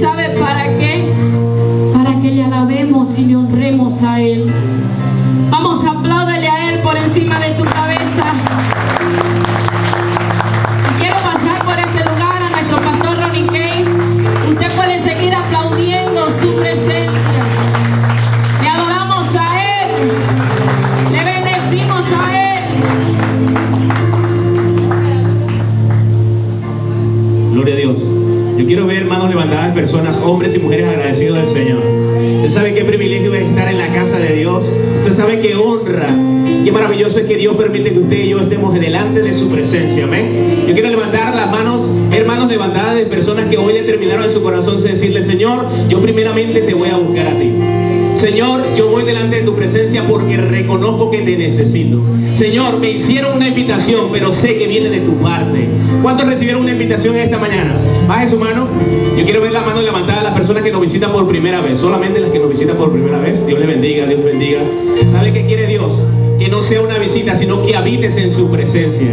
sabe para qué? Para que le alabemos y le honremos a Él. Vamos, apláudele a Él por encima de tu cabeza. Y quiero pasar por este lugar a nuestro pastor Ronnie Kane. Usted puede seguir aplaudiendo su presencia. Le adoramos a Él. Le bendecimos a Él. Gloria a Dios. Yo quiero ver manos levantadas, personas, hombres y mujeres agradecidos del Señor. Usted sabe qué privilegio es estar en la casa de Dios. Usted sabe qué honra, qué maravilloso es que Dios permite que usted y yo estemos delante de su presencia. Amén. Yo quiero levantar las manos, hermanos levantadas de personas que hoy determinaron en su corazón decirle, Señor, yo primeramente te voy a buscar a ti. Señor, yo voy delante de tu presencia porque reconozco que te necesito. Señor, me hicieron una invitación, pero sé que viene de tu parte. ¿Cuántos recibieron una invitación esta mañana? Baje su mano. Yo quiero ver la mano levantada de las personas que nos visitan por primera vez. Solamente las que nos visitan por primera vez. Dios le bendiga, Dios bendiga. ¿Sabe qué quiere Dios? Que no sea una visita, sino que habites en su presencia.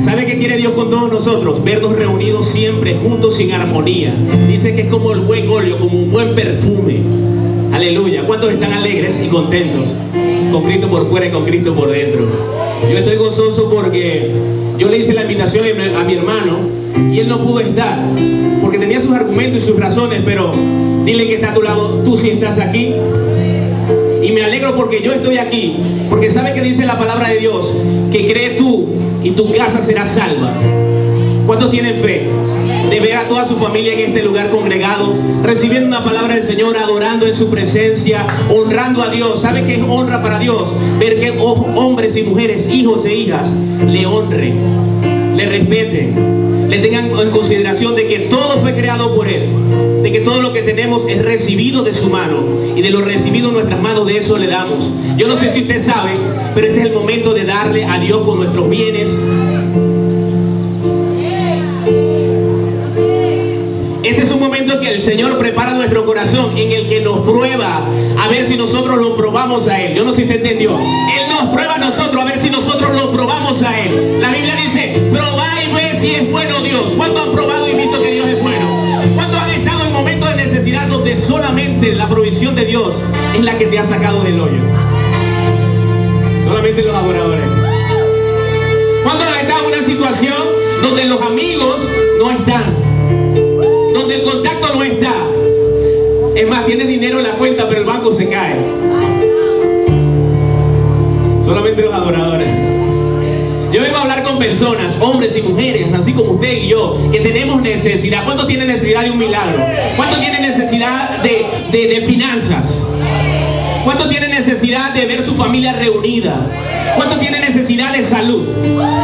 ¿Sabe qué quiere Dios con todos nosotros? Vernos reunidos siempre juntos sin armonía. Dice que es como el buen óleo, como un buen perfume. Aleluya. ¿Cuántos están alegres y contentos? Con Cristo por fuera y con Cristo por dentro. Yo estoy gozoso porque yo le hice la invitación a mi hermano y él no pudo estar porque tenía sus argumentos y sus razones, pero dile que está a tu lado, tú sí estás aquí. Y me alegro porque yo estoy aquí, porque sabe que dice la palabra de Dios, que cree tú y tu casa será salva. ¿Cuántos tienen fe? de ver a toda su familia en este lugar congregado, recibiendo una palabra del Señor, adorando en su presencia, honrando a Dios. ¿Sabe qué es honra para Dios? Ver que hombres y mujeres, hijos e hijas, le honren, le respeten, le tengan en consideración de que todo fue creado por Él, de que todo lo que tenemos es recibido de su mano y de lo recibido en nuestras manos de eso le damos. Yo no sé si usted sabe, pero este es el momento de darle a Dios con nuestros bienes, Este es un momento que el Señor prepara nuestro corazón, en el que nos prueba a ver si nosotros lo probamos a Él. Yo no sé si te entendió. Él nos prueba a nosotros a ver si nosotros lo probamos a Él. La Biblia dice, probá y ve si es bueno Dios. ¿Cuántos han probado y visto que Dios es bueno? ¿Cuántos han estado en momentos de necesidad donde solamente la provisión de Dios es la que te ha sacado del hoyo? Solamente los adoradores. ¿Cuántos han estado en una situación donde los amigos no están? Contacto no está. Es más, tienes dinero en la cuenta, pero el banco se cae. Solamente los adoradores. Yo vengo a hablar con personas, hombres y mujeres, así como usted y yo, que tenemos necesidad. ¿Cuánto tiene necesidad de un milagro? ¿Cuánto tiene necesidad de, de, de finanzas? ¿Cuánto tiene necesidad de ver su familia reunida? ¿Cuánto tiene necesidad de salud?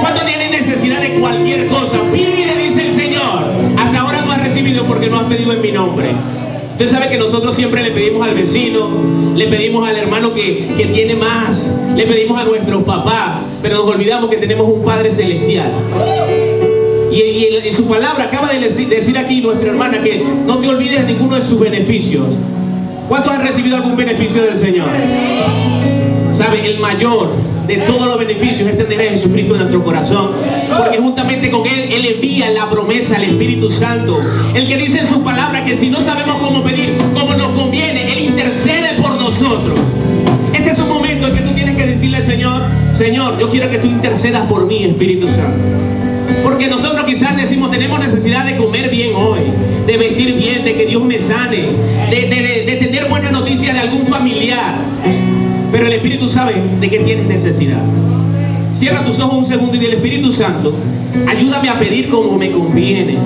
¿Cuánto tiene necesidad de cualquier cosa? Pide, dice el Señor. Hasta ahora porque no has pedido en mi nombre. Usted sabe que nosotros siempre le pedimos al vecino, le pedimos al hermano que, que tiene más, le pedimos a nuestros papás, pero nos olvidamos que tenemos un Padre Celestial. Y, y, su palabra acaba de decir, aquí nuestra hermana que no te olvides de ninguno de sus beneficios. ¿Cuántos han recibido algún beneficio del Señor? ¿Sabe? El mayor de todos los beneficios es tener a Jesucristo en nuestro corazón. Porque juntamente con Él, Él envía la promesa al Espíritu Santo. El que dice en su palabra que si no sabemos cómo pedir, como nos conviene, Él intercede por nosotros. Este es un momento en que tú tienes que decirle, Señor, Señor, yo quiero que tú intercedas por mí, Espíritu Santo. Porque nosotros quizás decimos, tenemos necesidad de comer bien hoy, de vestir bien, de que Dios me sane, de, de tener buena noticia de algún familiar. Pero el Espíritu sabe de qué tienes necesidad. Cierra tus ojos un segundo y del Espíritu Santo, ayúdame a pedir como me conviene.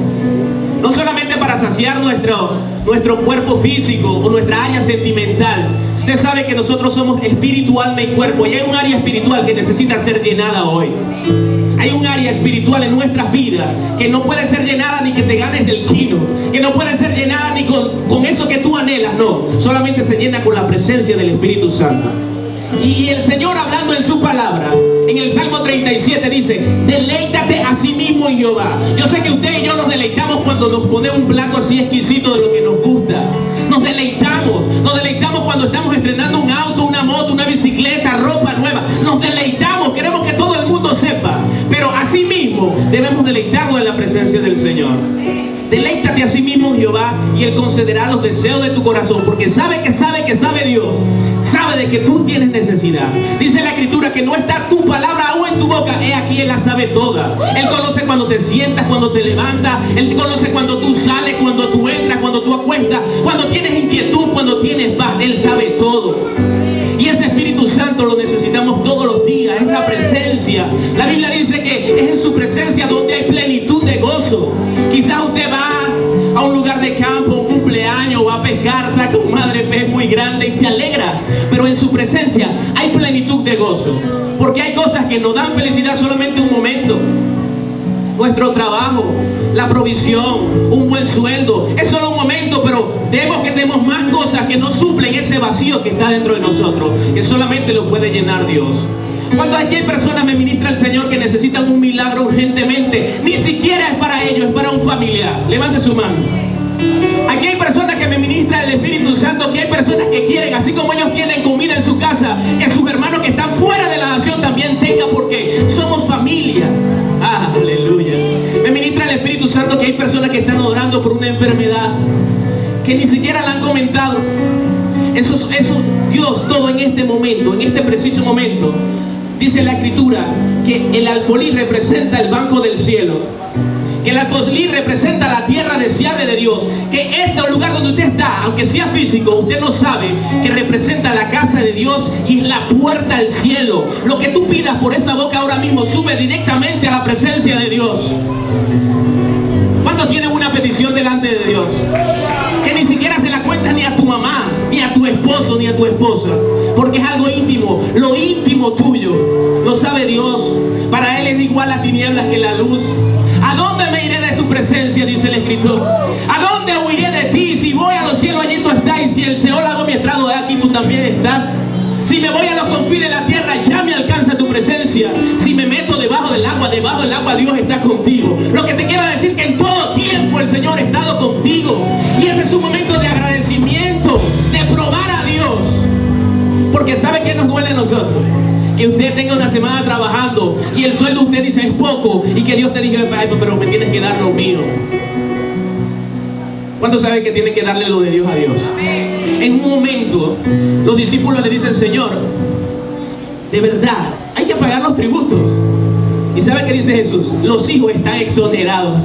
No solamente para saciar nuestro, nuestro cuerpo físico o nuestra área sentimental. Usted sabe que nosotros somos espiritual, alma y cuerpo. Y hay un área espiritual que necesita ser llenada hoy. Hay un área espiritual en nuestras vidas que no puede ser llenada ni que te ganes del kino. Que no puede ser llenada ni con, con eso que tú anhelas. No, solamente se llena con la presencia del Espíritu Santo. Y el Señor hablando en su palabra, en el Salmo 37 dice, deleítate a sí mismo en Jehová. Yo sé que usted y yo nos deleitamos cuando nos pone un plato así exquisito de lo que nos gusta. Nos deleitamos, nos deleitamos cuando estamos estrenando un auto, una debemos deleitarnos en la presencia del Señor. Deleítate a sí mismo Jehová y Él concederá los deseos de tu corazón, porque sabe que sabe que sabe Dios, sabe de que tú tienes necesidad. Dice la escritura que no está tu palabra aún en tu boca, he aquí Él la sabe toda. Él conoce cuando te sientas, cuando te levantas, Él conoce cuando tú sales, cuando tú entras, cuando tú acuestas, cuando tienes inquietud, cuando tienes paz, Él sabe todo. Donde hay plenitud de gozo. Quizás usted va a un lugar de campo, un cumpleaños, va a pescar, saca un madre pez muy grande y te alegra. Pero en su presencia hay plenitud de gozo. Porque hay cosas que nos dan felicidad solamente un momento nuestro trabajo, la provisión, un buen sueldo. Es solo un momento, pero debemos que tenemos más cosas que no suplen ese vacío que está dentro de nosotros, que solamente lo puede llenar Dios. Cuando aquí hay personas, me ministra el Señor, que necesitan un milagro urgentemente, ni siquiera es para ellos, es para un familiar. Levante su mano. Aquí hay personas que me ministra el Espíritu Santo, que hay personas que quieren, así como ellos tienen comida en su casa, que sus hermanos que están fuera de la nación también tengan, porque somos familia. aleluya. Me ministra el Espíritu Santo que hay personas que están orando por una enfermedad, que ni siquiera la han comentado. Eso, eso, Dios, todo en este momento, en este preciso momento, dice la Escritura que el alfolí representa el banco del cielo que la Coslí representa la tierra deseable de Dios, que este lugar donde usted está, aunque sea físico, usted no sabe que representa la casa de Dios y es la puerta al cielo. Lo que tú pidas por esa boca ahora mismo sube directamente a la presencia de Dios. ¿Cuántos tienen una petición delante de Dios? Que ni siquiera se la cuenta ni a tu a tu esposo, ni a tu esposa. Porque es algo íntimo, lo íntimo tuyo. Lo sabe Dios. Para Él es igual las tinieblas que la luz. ¿A dónde me iré de su presencia? Dice el escritor. ¿A dónde huiré de ti? Si voy a los cielos, allí tú estás. Y si el Señor hago mi estrado de aquí, tú también estás. Si me voy a los confines de la tierra, ya me alcanza tu presencia. Si me meto debajo del agua, debajo del agua Dios está contigo. Lo que te quiero decir que en todo tiempo el Señor ha estado contigo. Y este es un momento de agradecimiento, de probar a Dios. Porque sabe que nos duele a nosotros que usted tenga una semana trabajando y el sueldo usted dice es poco y que Dios te diga, pero me tienes que dar lo mío. ¿Cuánto sabe que tiene que darle lo de Dios a Dios? En un momento, los discípulos le dicen, Señor, de verdad, hay que pagar los tributos. ¿Y sabe qué dice Jesús? Los hijos están exonerados.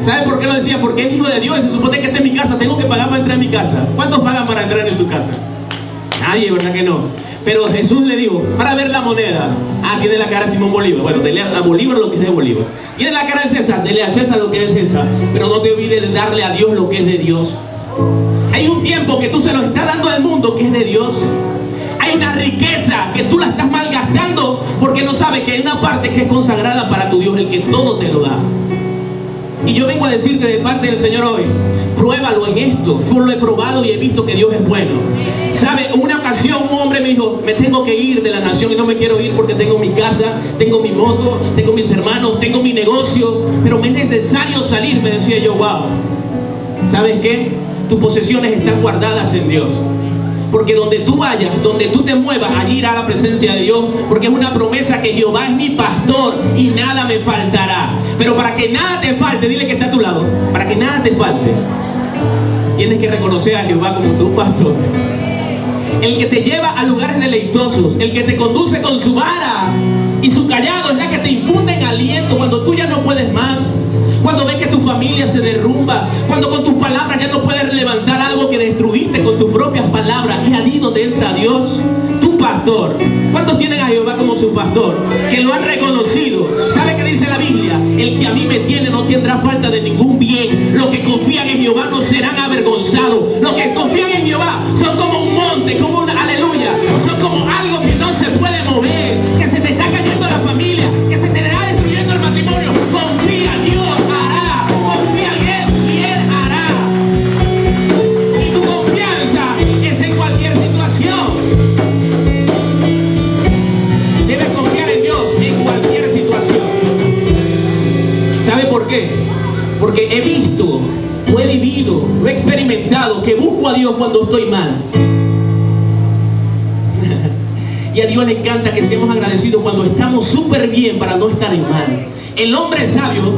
¿Sabe por qué lo decía? Porque es hijo de Dios. Se supone que está en mi casa, tengo que pagar para entrar en mi casa. ¿Cuántos pagan para entrar en su casa? Nadie, ¿verdad que no? Pero Jesús le dijo, para ver la moneda, ah, tiene la cara de Simón Bolívar. Bueno, dele a Bolívar lo que es de Bolívar. Tiene la cara de César, dele a César lo que es César. Pero no te olvides de darle a Dios lo que es de Dios. Hay un tiempo que tú se lo estás dando al mundo que es de Dios. Hay una riqueza que tú la estás malgastando porque no sabes que hay una parte que es consagrada para tu Dios, el que todo te lo da. Y yo vengo a decirte de parte del Señor hoy, pruébalo en esto. Yo lo he probado y he visto que Dios es bueno. ¿Sabe? Una ocasión un hombre me dijo, me tengo que ir de la nación y no me quiero ir porque tengo mi casa, tengo mi moto, tengo mis hermanos, tengo mi negocio, pero me es necesario salir, me decía yo, wow. ¿Sabes qué? Tus posesiones están guardadas en Dios. Porque donde tú vayas, donde tú te muevas, allí irá la presencia de Dios. Porque es una promesa que Jehová es mi pastor y nada me faltará. Pero para que nada te falte, dile que está a tu lado. Para que nada te falte, tienes que reconocer a Jehová como tu pastor. El que te lleva a lugares deleitosos, el que te conduce con su vara y su callado es la que te infunde en aliento cuando tú ya no puedes más cuando ves que tu familia se derrumba, cuando con tus palabras ya no puedes levantar algo que destruiste con tus propias palabras, es allí donde entra Dios, tu pastor. ¿Cuántos tienen a Jehová como su pastor? Que lo han reconocido. ¿Sabe qué dice la Biblia? El que a mí me tiene no tendrá falta de ningún bien. Los que confían en Jehová no serán avergonzados. Los que confían en Jehová son como un Porque he visto, lo he vivido, lo he experimentado, que busco a Dios cuando estoy mal. y a Dios le encanta que seamos agradecidos cuando estamos súper bien para no estar en mal. el hombre sabio,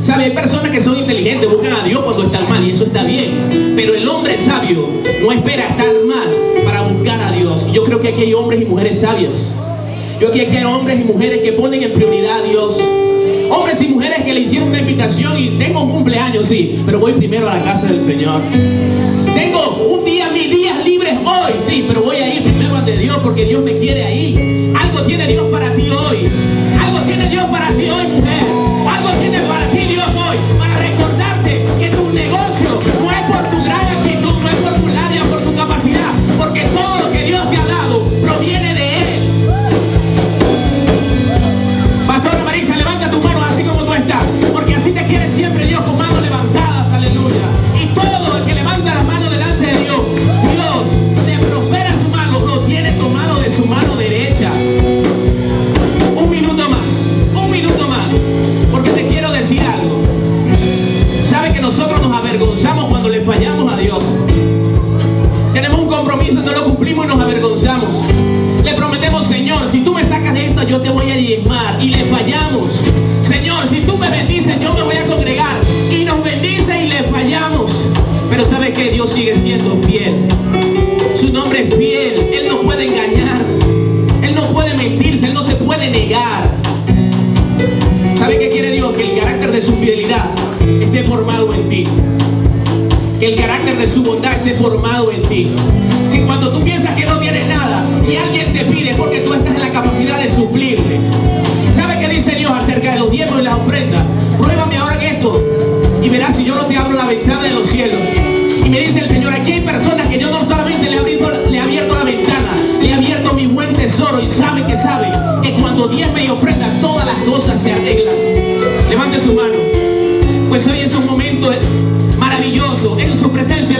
sabe, hay personas que son inteligentes, buscan a Dios cuando están mal y eso está bien. Pero el hombre sabio no espera estar mal para buscar a Dios. Yo creo que aquí hay hombres y mujeres sabias. Yo aquí hay hombres y mujeres que ponen en hicieron una invitación y tengo un cumpleaños, sí, pero voy primero a la casa del Señor. Tengo un día, mis días libres hoy, sí, pero voy a ir primero ante Dios porque Dios me quiere ahí. Algo tiene Dios para ti hoy. Algo tiene Dios para ti hoy, mujer. Algo tiene para ti Dios hoy. Si tú me sacas de esto, yo te voy a diezmar. Y le fallamos. Señor, si tú me bendices, yo me voy a congregar. Y nos bendice y le fallamos. Pero sabe que Dios sigue siendo fiel. Su nombre es fiel. Él no puede engañar. Él no puede mentirse. Él no se puede negar. ¿Sabe qué quiere Dios? Que el carácter de su fidelidad esté formado en ti el carácter de su bondad esté formado en ti. Que cuando tú piensas que no tienes nada y alguien te pide porque tú estás en la capacidad de suplirle. ¿Sabe qué dice Dios acerca de los diezmos y las ofrendas? Pruébame ahora en esto y verás si yo no te abro la ventana de los cielos. Y me dice el Señor, aquí hay personas que yo no solamente le he abierto, le la ventana, le he abierto mi buen tesoro y sabe que sabe que cuando diezme y ofrenda todas las cosas se arreglan. Levante su mano. Pues hoy es un momento en su presencia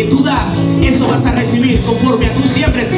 que tú das, eso vas a recibir. Conforme a tú siembres,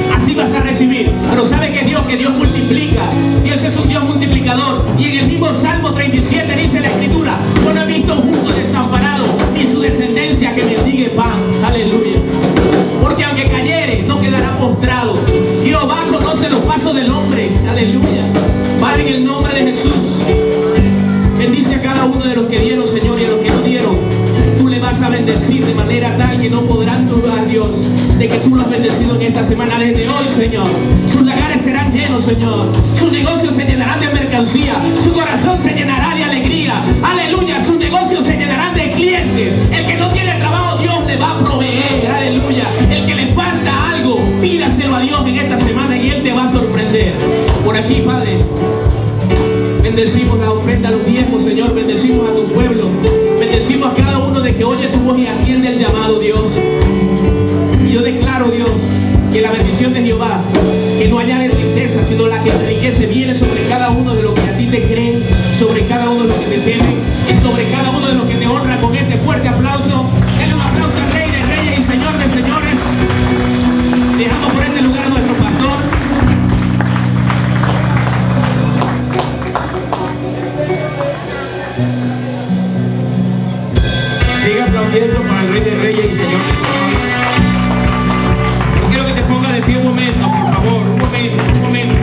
bendecir de manera tal que no podrán dudar, Dios, de que tú lo has bendecido en esta semana desde hoy, Señor. Sus lagares serán llenos, Señor. Sus negocios se llenarán de mercancía. Su corazón se llenará de alegría. Aleluya. Sus negocios se llenarán de clientes. El que no tiene trabajo, Dios le va a proveer. Aleluya. El que le falta algo, pídaselo a Dios en esta semana y Él te va a sorprender. Por aquí, Padre. Bendecimos la ofrenda a los diezmos, Señor. Bendecimos a tu pueblo. Bendecimos a cada uno de que oye tu voz y atiende el llamado, Dios. Y yo declaro, Dios, que la bendición de Jehová, que no añade riqueza, sino la que enriquece, viene sobre cada uno de los que a ti te creen, sobre cada uno Sigue aplaudiendo para el Rey de Reyes y Señor de Yo quiero que te pongas de pie un momento, por favor, un momento, un momento.